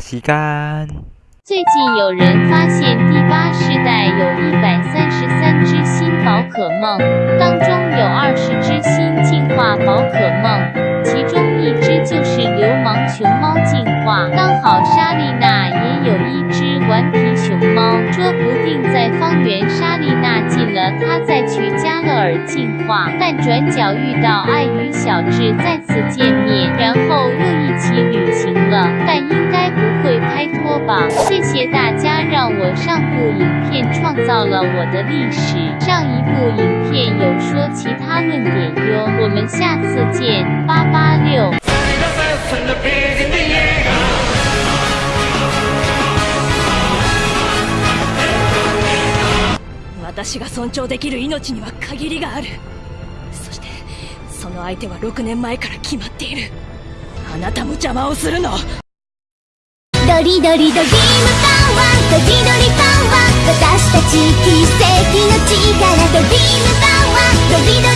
时间。最近有人发现第八世代有一百三十三只新宝可梦，当中有二十只新进化宝可梦，其中一只就是流氓熊猫进化。刚好莎莉娜也有一只顽皮熊猫，说不定在方圆莎莉娜进了，她再去加勒尔进化，但转角遇到爱与小智再次见。了，但应该不会拍拖吧？谢谢大家让我上部影片创造了我的历史，上一部影片有说其他论点哟，我们下次见，八八六。私が尊重できる命には限りがあるそしてその相手は6年前から決まっているあなたも邪魔をするの ドリドリドリームパワードリドリパワー私たち奇跡の力ドリームパワードリドリ